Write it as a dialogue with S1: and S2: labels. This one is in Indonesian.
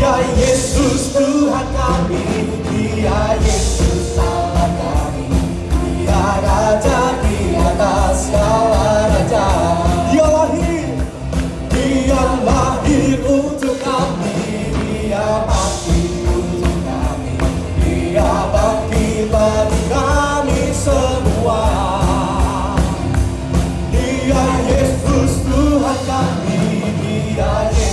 S1: Dia Yesus Tuhan kami Dia Yesus Allah kami. Dia Raja di atas segala Raja. Dia lahir Dia lahir untuk kami. Dia mati untuk kami. Dia bagi bagi kami semua. Dia Yesus Tuhan kami. Dia Yesus.